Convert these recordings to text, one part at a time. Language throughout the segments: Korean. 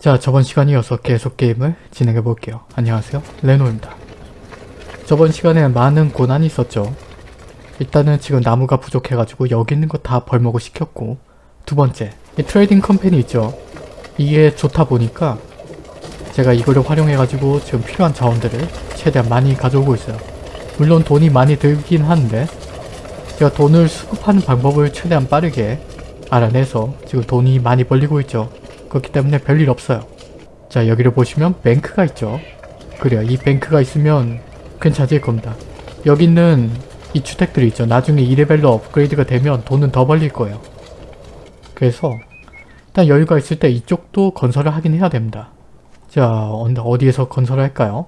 자 저번 시간 이어서 계속 게임을 진행해 볼게요. 안녕하세요 레노입니다. 저번 시간에 많은 고난이 있었죠. 일단은 지금 나무가 부족해가지고 여기 있는 거 다 벌목을 시켰고 두 번째 이 trading company 있죠. 이게 좋다 보니까 제가 이거를 활용해가지고 지금 필요한 자원들을 최대한 많이 가져오고 있어요. 물론 돈이 많이 들긴 하는데 제가 돈을 수급하는 방법을 최대한 빠르게 알아내서 지금 돈이 많이 벌리고 있죠. 그렇기 때문에 별일 없어요. 자 여기를 보시면 bank가 있죠. 그래요. 이 bank가 있으면 괜찮을 겁니다. 여기 있는 이 주택들이 있죠. 나중에 2레벨로 업그레이드가 되면 돈은 더 벌릴 거예요. 그래서 일단 여유가 있을 때 이쪽도 건설을 하긴 해야 됩니다. 자 어디에서 건설을 할까요?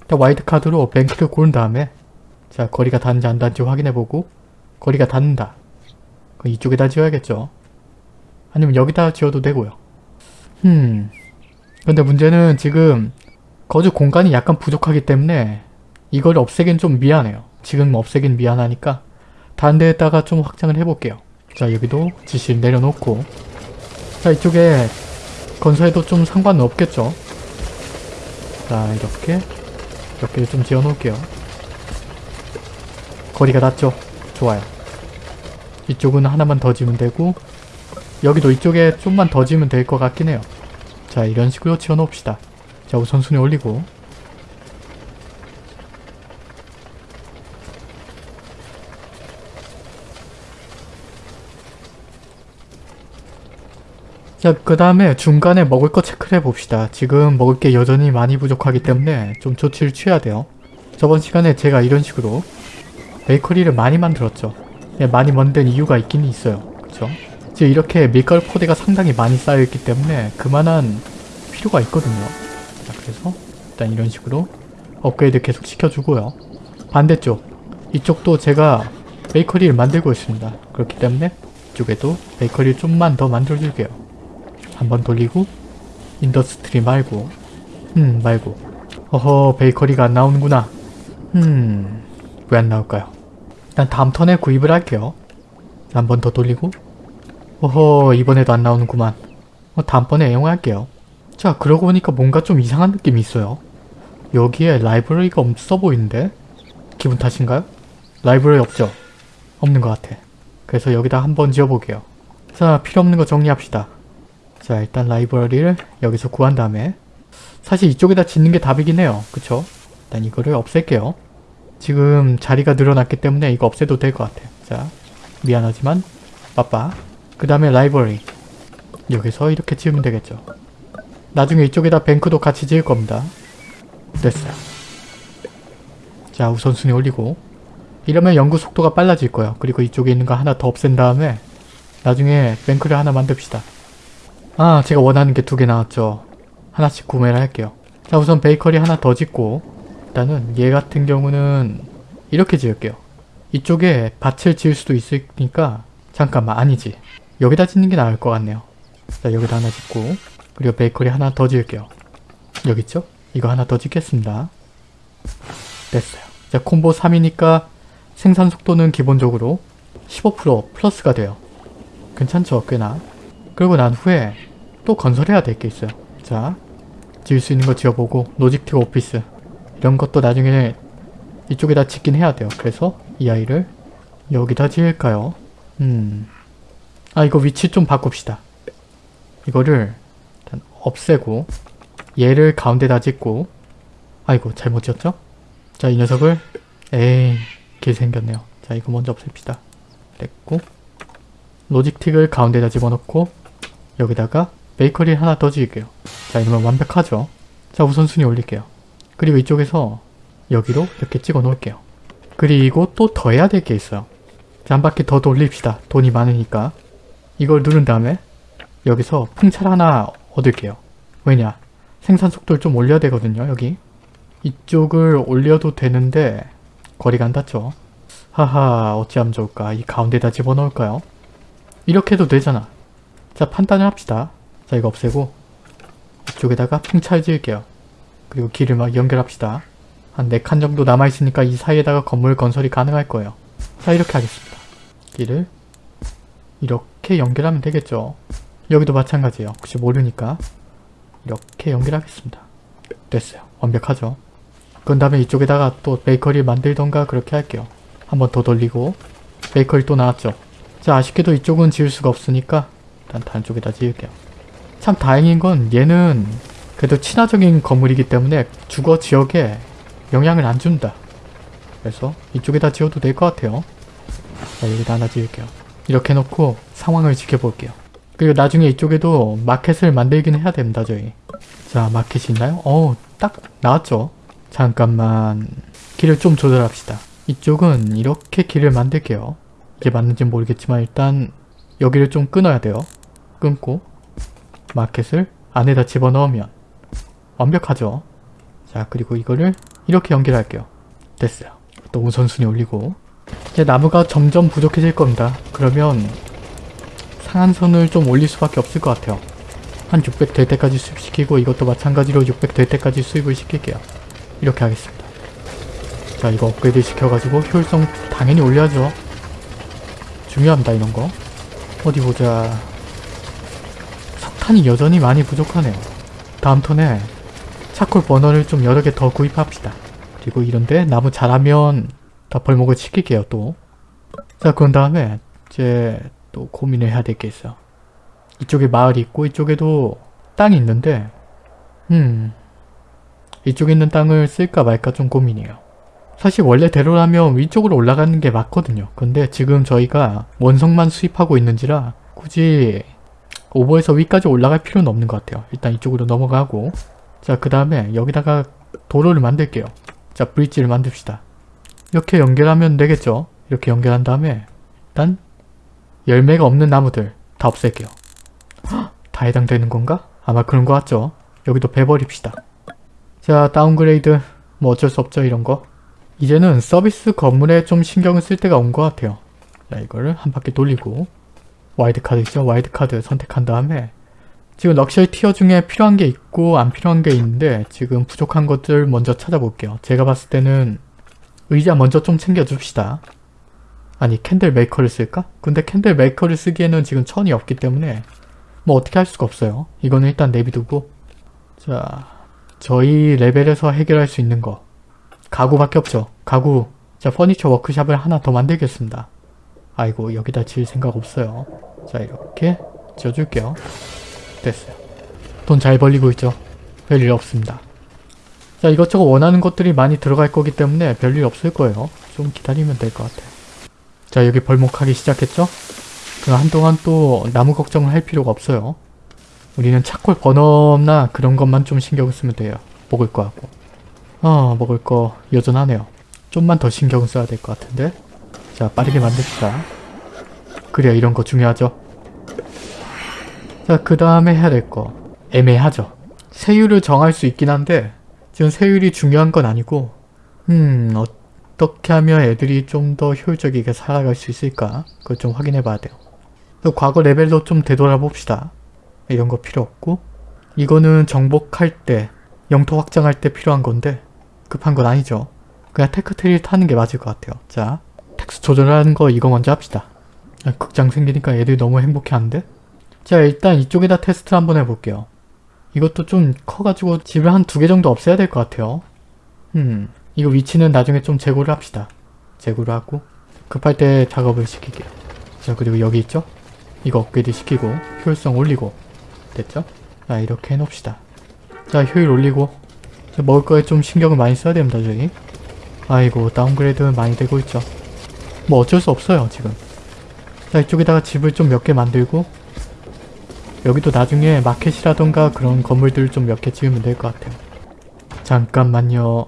일단 와일드카드로 bank를 고른 다음에 자 거리가 닿는지 안 닿는지 확인해보고 거리가 닿는다. 이쪽에다 지어야겠죠. 아니면 여기다 지어도 되고요. 음 근데 문제는 지금 거주 공간이 약간 부족하기 때문에 이걸 없애긴 좀 미안해요. 지금 없애긴 미안하니까 다른 데에다가 좀 확장을 해볼게요. 자 여기도 지시를 내려놓고 자 이쪽에 건설해도 좀 상관은 없겠죠. 자 이렇게 이렇게 좀 지어놓을게요. 거리가 닿죠? 좋아요. 이쪽은 하나만 더 지으면 되고 여기도 이쪽에 좀만 더 지으면 될 것 같긴 해요. 자 이런 식으로 지어놓읍시다. 자 우선순위 올리고 자, 그 다음에 중간에 먹을 거 체크를 해봅시다. 지금 먹을 게 여전히 많이 부족하기 때문에 좀 조치를 취해야 돼요. 저번 시간에 제가 이런 식으로 베이커리를 많이 만들었죠. 예, 많이 만든 이유가 있긴 있어요. 그쵸? 지금 이렇게 밀가루 포대가 상당히 많이 쌓여있기 때문에 그만한 필요가 있거든요. 자, 그래서 일단 이런 식으로 업그레이드 계속 시켜주고요. 반대쪽, 이쪽도 제가 베이커리를 만들고 있습니다. 그렇기 때문에 이쪽에도 베이커리를 좀만 더 만들어줄게요. 한번 돌리고 industry 말고 음 말고 어허 베이커리가 안 나오는구나 음 왜 안 나올까요 일단 다음 턴에 구입을 할게요 한 번 더 돌리고 어허 이번에도 안 나오는구만 어, 다음번에 애용할게요 자 그러고 보니까 뭔가 좀 이상한 느낌이 있어요 여기에 library가 없어 보이는데 기분 탓인가요? library 없죠? 없는 것 같아 그래서 여기다 한번 지어볼게요 자 필요없는 거 정리합시다 자 일단 라이브러리를 여기서 구한 다음에 사실 이쪽에다 짓는 게 답이긴 해요. 그쵸? 일단 이거를 없앨게요. 지금 자리가 늘어났기 때문에 이거 없애도 될 것 같아요. 자 미안하지만 빠빠 그 다음에 라이브러리 여기서 이렇게 지으면 되겠죠. 나중에 이쪽에다 뱅크도 같이 지을 겁니다. 됐어요. 자 우선순위 올리고 이러면 연구 속도가 빨라질 거예요. 그리고 이쪽에 있는 거 하나 더 없앤 다음에 나중에 bank를 하나 만듭시다. 아 제가 원하는 게 두 개 나왔죠. 하나씩 구매를 할게요. 자 우선 베이커리 하나 더 짓고 일단은 얘 같은 경우는 이렇게 지을게요. 이쪽에 밭을 지을 수도 있으니까 잠깐만 아니지. 여기다 짓는 게 나을 것 같네요. 자 여기다 하나 짓고 그리고 베이커리 하나 더 지을게요. 여기 있죠? 이거 하나 더 짓겠습니다. 됐어요. 자 콤보 3이니까 생산 속도는 기본적으로 15% 플러스가 돼요. 괜찮죠? 꽤나. 그리고 난 후에 또 건설해야 될 게 있어요. 자, 지을 수 있는 거 지어보고 로직틱 오피스 이런 것도 나중에 이쪽에다 짓긴 해야 돼요. 그래서 이 아이를 여기다 지을까요? 음, 아 이거 위치 좀 바꿉시다. 이거를 일단 없애고 얘를 가운데다 짓고 아이고 잘못 지었죠? 자 이 녀석을 에이 길 생겼네요. 자 이거 먼저 없앱시다. 됐고 로직틱을 가운데다 집어넣고 여기다가 베이커리 하나 더 지을게요. 자 이러면 완벽하죠? 자 우선순위 올릴게요. 그리고 이쪽에서 여기로 이렇게 찍어 놓을게요. 그리고 또 더 해야 될 게 있어요. 자 한 바퀴 더 돌립시다. 돈이 많으니까. 이걸 누른 다음에 여기서 풍차를 하나 얻을게요. 왜냐? 생산 속도를 좀 올려야 되거든요. 여기. 이쪽을 올려도 되는데 거리가 안 닿죠. 하하 어찌하면 좋을까? 이 가운데다 집어넣을까요? 이렇게 해도 되잖아. 자 판단을 합시다. 자 이거 없애고 이쪽에다가 풍차를 지을게요. 그리고 길을 막 연결합시다. 한 4칸 정도 남아있으니까 이 사이에다가 건물 건설이 가능할 거예요. 자 이렇게 하겠습니다. 길을 이렇게 연결하면 되겠죠. 여기도 마찬가지예요. 혹시 모르니까 이렇게 연결하겠습니다. 됐어요. 완벽하죠? 그런 다음에 이쪽에다가 또 베이커리 만들던가 그렇게 할게요. 한번 더 돌리고 베이커리 또 나왔죠. 자 아쉽게도 이쪽은 지을 수가 없으니까 일단 다른 쪽에다 지을게요. 참 다행인 건 얘는 그래도 친화적인 건물이기 때문에 주거 지역에 영향을 안 준다. 그래서 이쪽에다 지어도 될 것 같아요. 자 여기다 하나 지을게요. 이렇게 해놓고 상황을 지켜볼게요. 그리고 나중에 이쪽에도 마켓을 만들긴 해야 됩니다 저희. 자 마켓이 있나요? 어, 딱 나왔죠. 잠깐만 길을 좀 조절합시다. 이쪽은 이렇게 길을 만들게요. 이게 맞는지 모르겠지만 일단 여기를 좀 끊어야 돼요. 끊고 마켓을 안에다 집어넣으면 완벽하죠. 자 그리고 이거를 이렇게 연결할게요. 됐어요. 또 우선순위 올리고 이제 나무가 점점 부족해질 겁니다. 그러면 상한선을 좀 올릴 수밖에 없을 것 같아요. 한 600 될 때까지 수입시키고 이것도 마찬가지로 600 될 때까지 수입을 시킬게요. 이렇게 하겠습니다. 자 이거 업그레이드 시켜가지고 효율성 당연히 올려야죠. 중요합니다 이런 거. 어디 보자. 석탄이 여전히 많이 부족하네요. 다음 턴에 차콜 버너를 좀 여러 개 더 구입합시다. 그리고 이런데 나무 자라면 다 벌목을 시킬게요 또. 자 그런 다음에 이제 또 고민을 해야 될게 있어. 이쪽에 마을이 있고 이쪽에도 땅이 있는데 음 이쪽에 있는 땅을 쓸까 말까 좀 고민이에요. 사실 원래대로라면 위쪽으로 올라가는 게 맞거든요. 근데 지금 저희가 원석만 수입하고 있는지라 굳이 오버에서 위까지 올라갈 필요는 없는 것 같아요. 일단 이쪽으로 넘어가고 자 그 다음에 여기다가 도로를 만들게요. 자 브릿지를 만듭시다. 이렇게 연결하면 되겠죠? 이렇게 연결한 다음에 일단 열매가 없는 나무들 다 없앨게요. 헉, 다 해당되는 건가? 아마 그런 거 같죠? 여기도 베버립시다. 자 downgrade 뭐 어쩔 수 없죠 이런 거. 이제는 서비스 건물에 좀 신경을 쓸 때가 온 것 같아요. 자 이거를 한 바퀴 돌리고 와일드카드 있죠? 와일드카드 선택한 다음에 지금 luxury tier 중에 필요한 게 있고 안 필요한 게 있는데 지금 부족한 것들 먼저 찾아볼게요. 제가 봤을 때는 의자 먼저 좀 챙겨줍시다. 아니 candle maker를 쓸까? 근데 candle maker를 쓰기에는 지금 천이 없기 때문에 뭐 어떻게 할 수가 없어요. 이거는 일단 내비두고 자 저희 레벨에서 해결할 수 있는 거 가구밖에 없죠. 가구 자 퍼니처 워크샵을 하나 더 만들겠습니다. 아이고 여기다 지을 생각 없어요. 자 이렇게 지어줄게요. 됐어요. 돈 잘 벌리고 있죠. 별일 없습니다. 자 이것저것 원하는 것들이 많이 들어갈 거기 때문에 별일 없을 거예요. 좀 기다리면 될 것 같아요. 자 여기 벌목하기 시작했죠? 그럼 한동안 또 나무 걱정을 할 필요가 없어요. 우리는 차콜 버너나 그런 것만 좀 신경을 쓰면 돼요. 먹을 거 하고. 어 먹을 거 여전하네요. 좀만 더 신경을 써야 될 것 같은데. 자 빠르게 만듭시다. 그래야 이런 거 중요하죠. 자 그 다음에 해야 될 거. 애매하죠. 세율을 정할 수 있긴 한데 지금 세율이 중요한 건 아니고 음 어떻게 하면 애들이 좀 더 효율적이게 살아갈 수 있을까 그걸 좀 확인해 봐야 돼요. 또 과거 레벨로 좀 되돌아봅시다. 이런 거 필요 없고 이거는 정복할 때 영토 확장할 때 필요한 건데 급한 건 아니죠. 그냥 tech tree를 타는 게 맞을 것 같아요. 자 tax 조절하는 거 이거 먼저 합시다. 아, 극장 생기니까 애들이 너무 행복해하는데? 자 일단 이쪽에다 테스트를 한번 해볼게요. 이것도 좀 커가지고 집을 한 두 개 정도 없애야 될 것 같아요. 음, 이거 위치는 나중에 좀 재고를 합시다. 재고를 하고 급할 때 작업을 시킬게요. 자 그리고 여기 있죠? 이거 업그레이드 시키고 효율성 올리고 됐죠? 자 이렇게 해놓읍시다. 자 효율 올리고 자, 먹을 거에 좀 신경을 많이 써야 됩니다 저희. 아이고 downgrade 많이 되고 있죠. 뭐 어쩔 수 없어요 지금. 자 이쪽에다가 집을 좀 몇 개 만들고 여기도 나중에 마켓이라던가 그런 건물들 좀 몇 개 지으면 될 것 같아요. 잠깐만요.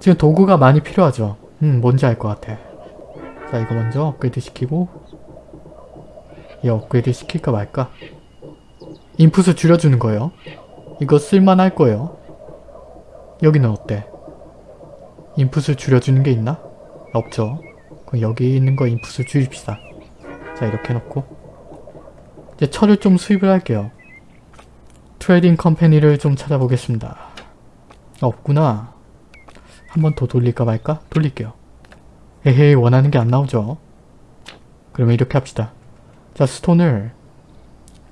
지금 도구가 많이 필요하죠. 음 뭔지 알 것 같아. 자 이거 먼저 업그레이드 시키고 이 업그레이드 시킬까 말까? 인풋을 줄여주는 거예요. 이거 쓸만할 거예요. 여기는 어때? 인풋을 줄여주는 게 있나? 없죠. 그럼 여기 있는 거 인풋을 줄입시다. 자 이렇게 해놓고 이제 철을 좀 수입을 할게요. trading company를 좀 찾아보겠습니다. 없구나. 한 번 더 돌릴까 말까? 돌릴게요. 에헤이 원하는 게 안 나오죠. 그러면 이렇게 합시다. 자 stone을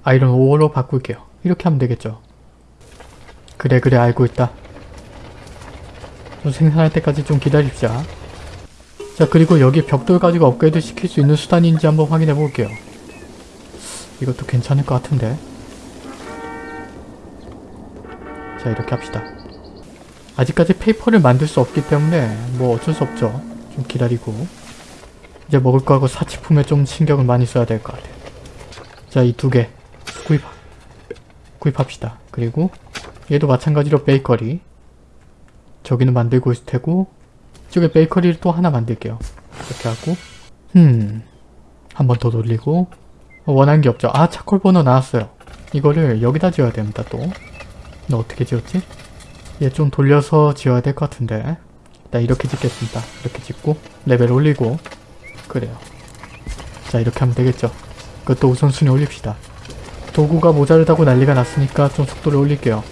iron ore로 바꿀게요. 이렇게 하면 되겠죠. 그래 그래 알고 있다. 좀 생산할 때까지 좀 기다립시다. 자 그리고 여기 벽돌 가지고 업그레이드 시킬 수 있는 수단인지 한번 확인해 볼게요. 이것도 괜찮을 것 같은데. 자 이렇게 합시다. 아직까지 페이퍼를 만들 수 없기 때문에 뭐 어쩔 수 없죠. 좀 기다리고 이제 먹을 거하고 사치품에 좀 신경을 많이 써야 될 것 같아요. 자 이 두 개 구입 구입합시다. 그리고 얘도 마찬가지로 베이커리 저기는 만들고 있을 테고 이쪽에 베이커리를 또 하나 만들게요. 이렇게 하고 음 한 번 더 돌리고 어, 원하는 게 없죠. 아 charcoal burner 나왔어요. 이거를 여기다 지어야 됩니다 또. 너 어떻게 지었지? 얘 좀 돌려서 지어야 될 것 같은데 일단 이렇게 짓겠습니다. 이렇게 짓고 레벨 올리고 그래요. 자 이렇게 하면 되겠죠. 그것도 우선순위 올립시다. 도구가 모자르다고 난리가 났으니까 좀 속도를 올릴게요.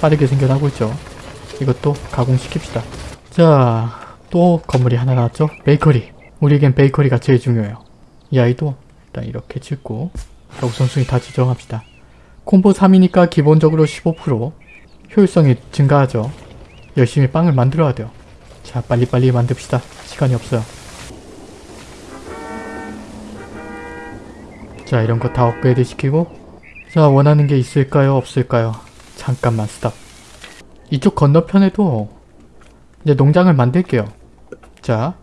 빠르게 생겨나고 있죠. 이것도 가공시킵시다. 자, 또 건물이 하나 나왔죠? 베이커리. 우리에겐 베이커리가 제일 중요해요. 이 아이도 일단 이렇게 자, 우선순위 다 지정합시다. 콤보 3이니까 기본적으로 15% 효율성이 증가하죠. 열심히 빵을 만들어야 돼요. 자, 빨리빨리 만듭시다. 시간이 없어요. 자, 이런 거 다 업그레이드 시키고 자, 원하는 게 있을까요? 없을까요? 잠깐만 스탑. 이쪽 건너편에도 이제 농장을 만들게요. 자,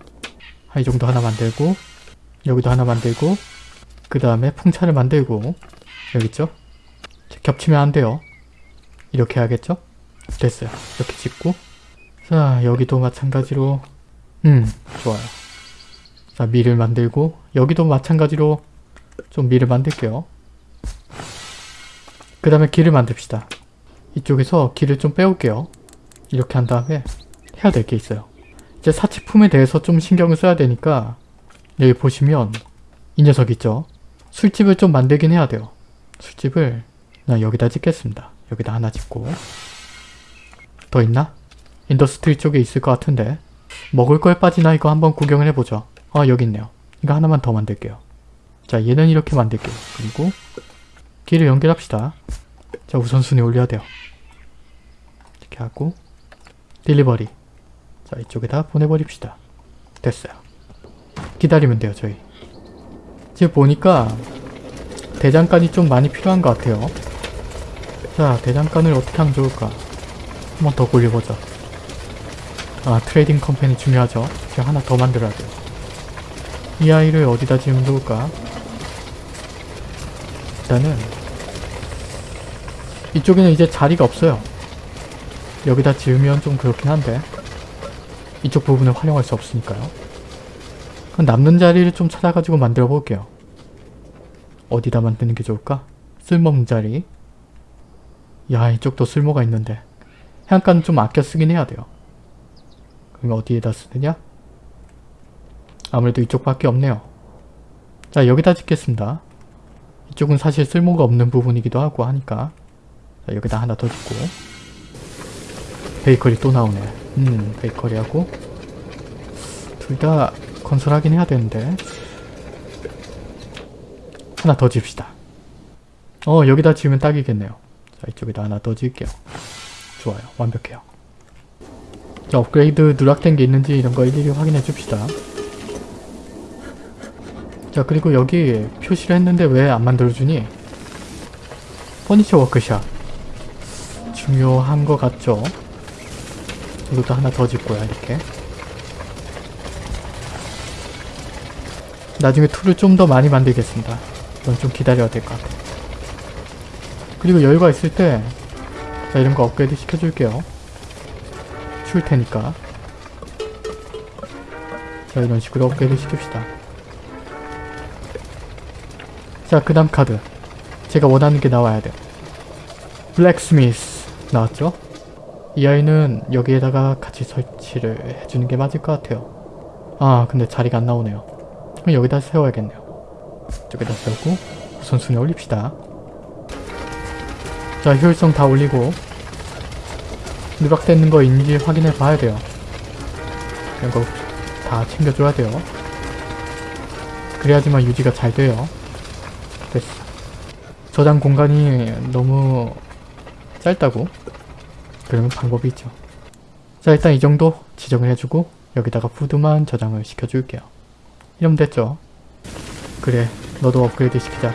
한이 정도 하나 만들고 여기도 하나 만들고 그 다음에 풍차를 만들고 여기 있죠? 자, 겹치면 안 돼요. 이렇게 해야겠죠? 됐어요. 이렇게 짓고 자, 여기도 마찬가지로 음, 좋아요. 자, 밀을 만들고 여기도 마찬가지로 좀 밀을 만들게요. 그 다음에 길을 만듭시다. 이쪽에서 길을 좀 빼올게요. 이렇게 한 다음에 해야 될 게 있어요. 이제 사치품에 대해서 좀 신경을 써야 되니까 여기 보시면 이 녀석 있죠? 술집을 좀 만들긴 해야 돼요. 술집을 나 여기다 짓겠습니다. 여기다 하나 짓고 더 있나? industry 쪽에 있을 것 같은데 먹을 거에 빠지나 이거 한번 구경을 해보죠. 아 여기 있네요. 이거 하나만 더 만들게요. 자 얘는 이렇게 만들게요. 그리고 길을 연결합시다. 자 우선순위 올려야 돼요. 이렇게 하고 delivery 자 이쪽에다 보내버립시다. 됐어요. 기다리면 돼요 저희. 지금 보니까 대장간이 좀 많이 필요한 것 같아요. 자 대장간을 어떻게 하면 좋을까? 한번 더 굴려보자. 아 trading company 중요하죠. 제가 하나 더 만들어야 돼요. 이 아이를 어디다 지으면 좋을까? 일단은 이쪽에는 이제 자리가 없어요. 여기다 지으면 좀 그렇긴 한데 이쪽 부분을 활용할 수 없으니까요. 그럼 남는 자리를 좀 찾아가지고 만들어 볼게요. 어디다 만드는 게 좋을까? 쓸모없는 자리. 야 이쪽도 쓸모가 있는데 해안가는 좀 아껴 쓰긴 해야 돼요. 그럼 어디에다 쓰느냐? 아무래도 이쪽밖에 없네요. 자 여기다 짓겠습니다. 이쪽은 사실 쓸모가 없는 부분이기도 하고 하니까 자, 여기다 하나 더 짓고 베이커리 또 나오네. 음 베이커리하고 둘 다 건설하긴 해야 되는데 하나 더 집시다. 어 여기다 지으면 딱이겠네요. 자 이쪽에다 하나 더 지을게요. 좋아요. 완벽해요. 자 업그레이드 누락된 게 있는지 이런 거 일일이 확인해 줍시다. 자 그리고 여기 표시를 했는데 왜 안 만들어주니? furniture workshop 중요한 것 같죠? 이것도 하나 더 짓고요 이렇게 나중에 tool을 좀 더 많이 만들겠습니다 이건 좀 기다려야 될 것 같아요 그리고 여유가 있을 때 자 이런 거 업그레이드 시켜줄게요 추울 테니까 자 이런 식으로 업그레이드 시킵시다 자, 그 다음 카드. 제가 원하는 게 나와야 돼요. 블랙스미스 나왔죠? 이 아이는 여기에다가 같이 설치를 해주는 게 맞을 것 같아요. 아, 근데 자리가 안 나오네요. 그럼 여기다 세워야겠네요. 저기다 세우고 우선순위 올립시다. 자, 효율성 다 올리고 누락되는 거 있는지 확인해 봐야 돼요. 이런 거 다 챙겨줘야 돼요. 그래야지만 유지가 잘 돼요. 됐어. 저장 공간이 너무 짧다고? 그러면 방법이 있죠. 자 일단 이 정도 지정을 해주고 여기다가 푸드만 저장을 시켜줄게요. 이러면 됐죠. 그래 너도 업그레이드 시키자.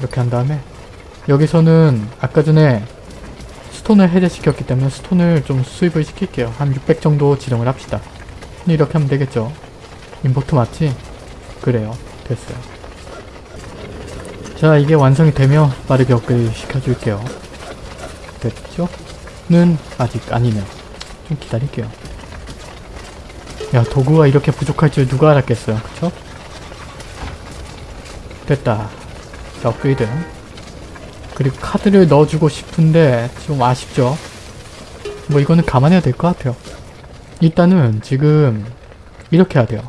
이렇게 한 다음에 여기서는 아까 전에 스톤을 해제시켰기 때문에 스톤을 좀 수입을 시킬게요. 한 600 정도 지정을 합시다. 이렇게 하면 되겠죠. 임포트 맞지? 그래요. 됐어요. 자 이게 완성이 되면 빠르게 업그레이드 시켜줄게요. 됐죠? 는 아직 아니네요. 좀 기다릴게요. 야 도구가 이렇게 부족할 줄 누가 알았겠어요. 그쵸? 됐다. 자 업그레이드. 그리고 카드를 넣어주고 싶은데 좀 아쉽죠? 뭐 이거는 감안해야 될 것 같아요. 일단은 지금 이렇게 해야 돼요.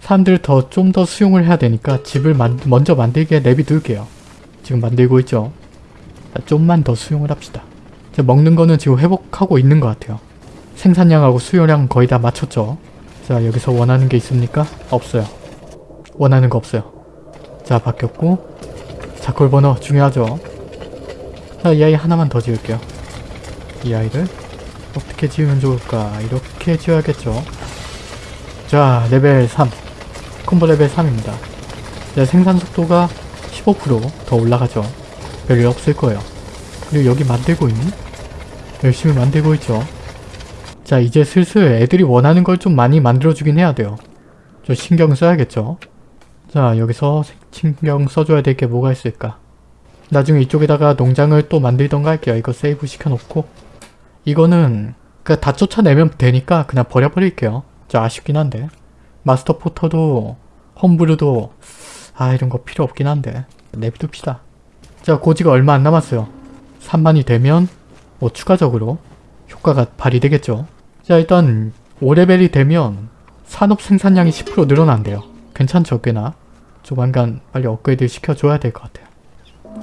사람들 더 좀 더 수용을 해야 되니까 집을 만, 먼저 만들게 내비둘게요. 지금 만들고 있죠? 자, 좀만 더 수용을 합시다. 자, 먹는 거는 지금 회복하고 있는 것 같아요. 생산량하고 수요량 거의 다 맞췄죠? 자 여기서 원하는 게 있습니까? 없어요. 원하는 거 없어요. 자 바뀌었고 charcoal burner 중요하죠? 자, 이 아이 하나만 더 지을게요. 이 아이를 어떻게 지으면 좋을까? 이렇게 지어야겠죠. 자, 레벨 3. 콤보 레벨 3입니다. 자, 생산 속도가 15%더 올라가죠. 별일 없을 거예요. 그리고 여기 만들고 있니? 열심히 만들고 있죠. 자, 이제 슬슬 애들이 원하는 걸 좀 많이 만들어주긴 해야 돼요. 좀 신경 써야겠죠. 자, 여기서 신경 써줘야 될 게 뭐가 있을까? 나중에 이쪽에다가 농장을 또 만들던가 할게요. 이거 세이브 시켜놓고 이거는 그다 쫓아내면 되니까 그냥 버려버릴게요. 저 아쉽긴 한데 마스터 포터도 홈브루도 아 이런 거 필요 없긴 한데 내비둡시다. 자 고지가 얼마 안 남았어요. 3만이 되면 뭐 추가적으로 효과가 발휘되겠죠. 자 일단 5레벨이 되면 산업 생산량이 10% 늘어난대요. 괜찮죠 꽤나? 조만간 빨리 업그레이드 시켜줘야 될 것 같아요.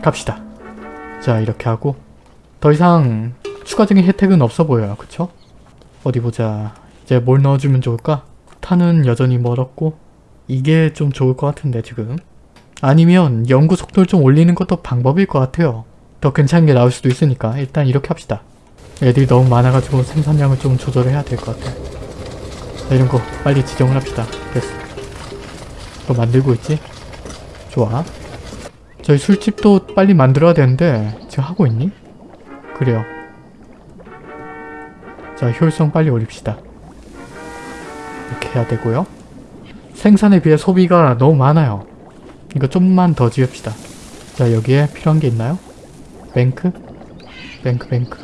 갑시다. 자 이렇게 하고 더 이상 추가적인 혜택은 없어 보여요. 그쵸? 어디 보자. 이제 뭘 넣어주면 좋을까? 탄은 여전히 멀었고 이게 좀 좋을 것 같은데 지금 아니면 연구 속도를 좀 올리는 것도 방법일 것 같아요. 더 괜찮은 게 나올 수도 있으니까 일단 이렇게 합시다. 애들이 너무 많아가지고 생산량을 좀 조절해야 될 것 같아. 자, 이런 거 빨리 지정을 합시다. 됐어. 또 만들고 있지? 좋아. 저희 술집도 빨리 만들어야 되는데 지금 하고 있니? 그래요. 자 효율성 빨리 올립시다. 이렇게 해야 되고요. 생산에 비해 소비가 너무 많아요. 이거 좀만 더 지읍시다. 자 여기에 필요한 게 있나요? bank? bank bank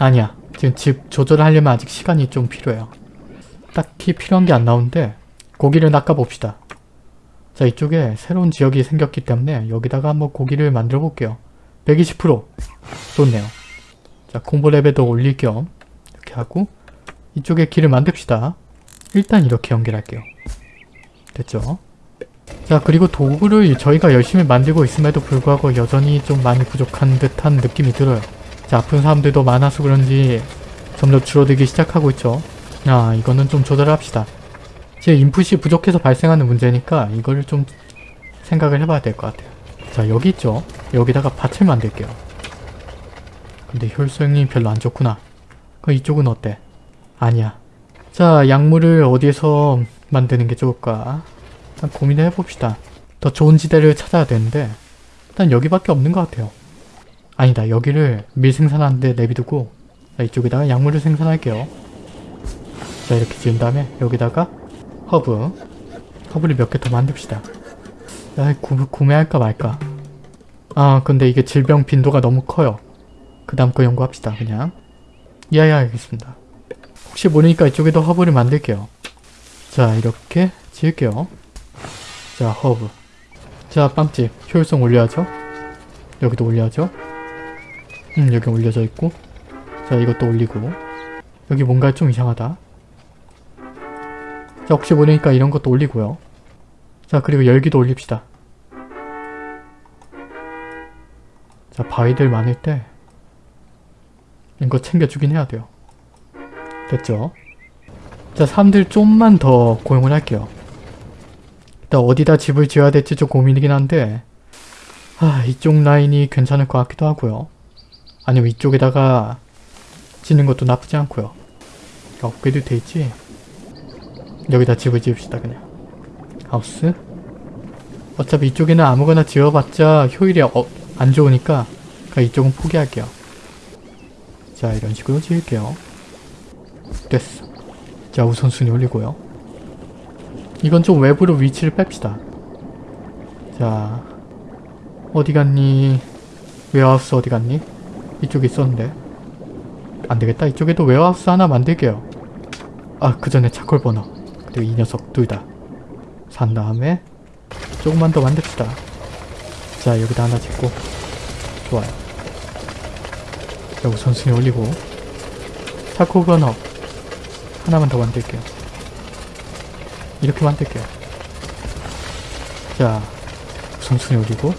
아니야. 지금 집 조절하려면 아직 시간이 좀 필요해요. 딱히 필요한 게 안 나오는데 고기를 낚아봅시다. 자 이쪽에 새로운 지역이 생겼기 때문에 여기다가 한번 고기를 만들어 볼게요. 120% 좋네요. 자 콤보 레벨도 올릴 겸 이렇게 하고 이쪽에 길을 만듭시다. 일단 이렇게 연결할게요. 됐죠? 자 그리고 도구를 저희가 열심히 만들고 있음에도 불구하고 여전히 좀 많이 부족한 듯한 느낌이 들어요. 자 아픈 사람들도 많아서 그런지 점점 줄어들기 시작하고 있죠. 아 이거는 좀 조절합시다. 제 인풋이 부족해서 발생하는 문제니까 이거를 좀 생각을 해봐야 될 것 같아요. 자 여기 있죠? 여기다가 밭을 만들게요. 근데 효율성이 별로 안 좋구나. 그럼 이쪽은 어때? 아니야. 자 약물을 어디에서 만드는 게 좋을까? 고민을 해봅시다. 더 좋은 지대를 찾아야 되는데 일단 여기밖에 없는 것 같아요. 아니다. 여기를 밀 생산하는데 내비두고 자, 이쪽에다가 약물을 생산할게요. 자 이렇게 지은 다음에 여기다가 허브 허브를 몇 개 더 만듭시다. 야, 구, 구매할까 말까? 아 근데 이게 질병 빈도가 너무 커요. 그 다음 거 연구합시다 그냥. 야야 알겠습니다. 혹시 모르니까 이쪽에도 허브를 만들게요. 자 이렇게 지을게요. 자 허브. 자 빵집 효율성 올려야죠. 여기도 올려야죠. 음 여기 올려져 있고 자 이것도 올리고 여기 뭔가 좀 이상하다. 자 혹시 모르니까 이런 것도 올리고요. 자 그리고 여기도 올립시다. 자 바위들 많을 때 이거 챙겨주긴 해야 돼요. 됐죠? 자 사람들 좀만 더 고용을 할게요. 일단 어디다 집을 지어야 될지 좀 고민이긴 한데 아 이쪽 라인이 괜찮을 것 같기도 하고요. 아니면 이쪽에다가 짓는 것도 나쁘지 않고요. 업그레이드 돼 있지? 여기다 집을 지읍시다 그냥. 하우스. 어차피 이쪽에는 아무거나 지어봤자 효율이 어, 안 좋으니까 그냥 이쪽은 포기할게요. 자 이런 식으로 지을게요. 됐어. 자 우선순위 올리고요. 이건 좀 외부로 위치를 뺍시다. 자 어디 갔니? warehouse 어디 갔니? 이쪽에 있었는데. 안되겠다. 이쪽에도 warehouse 하나 만들게요. 아 그 전에 charcoal burner. 그리고 이 녀석 둘 다. 산 다음에 조금만 더 만듭시다. 자 여기다 하나 짓고. 좋아요. 자 우선순위 올리고. 차콜 버너. 하나만 더 만들게요. 이렇게 만들게요. 자 우선순위 올리고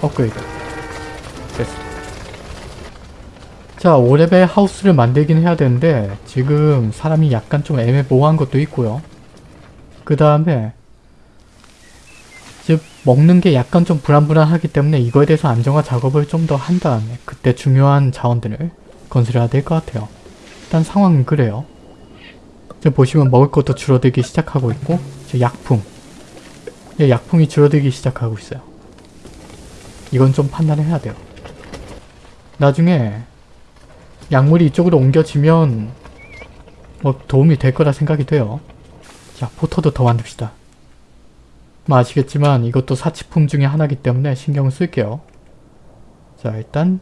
업그레이드. 됐어 자 5레벨 하우스를 만들긴 해야 되는데 지금 사람이 약간 좀 애매모호한 것도 있고요. 그 다음에 즉 먹는 게 약간 좀 불안불안하기 때문에 이거에 대해서 안정화 작업을 좀 더 한 다음에 그때 중요한 자원들을 건설해야 될 것 같아요. 일단 상황은 그래요. 지금 보시면 먹을 것도 줄어들기 시작하고 있고 저 약품. 예, 약품이 줄어들기 시작하고 있어요. 이건 좀 판단을 해야 돼요. 나중에 약물이 이쪽으로 옮겨지면 뭐 도움이 될 거라 생각이 돼요. 자, 포터도 더 만듭시다. 뭐 아시겠지만 이것도 사치품 중에 하나이기 때문에 신경을 쓸게요. 자, 일단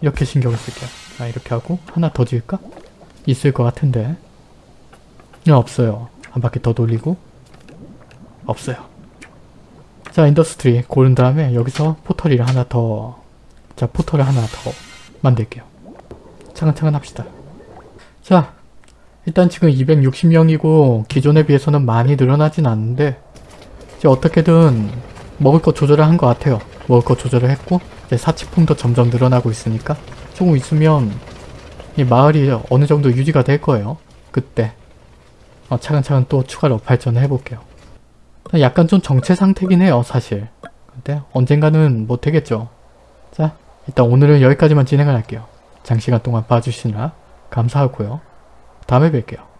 이렇게 신경을 쓸게요. 아, 이렇게 하고 하나 더 지을까? 있을 것 같은데 네, 없어요. 한 바퀴 더 돌리고 없어요. 자, industry 고른 다음에 여기서 pottery를 하나 더 자, 포털을 하나 더 만들게요. 차근차근 합시다. 자, 일단 지금 260명이고 기존에 비해서는 많이 늘어나진 않는데 이제 어떻게든 먹을 거 조절을 한 것 같아요. 먹을 거 조절을 했고 이제 사치품도 점점 늘어나고 있으니까 조금 있으면 이 마을이 어느 정도 유지가 될 거예요. 그때 어, 차근차근 또 추가로 발전을 해볼게요. 약간 좀 정체 상태긴 해요, 사실. 근데 언젠가는 못 되겠죠. 자, 일단 오늘은 여기까지만 진행을 할게요. 장시간 동안 봐주시느라 감사하고요. 다음에 뵐게요.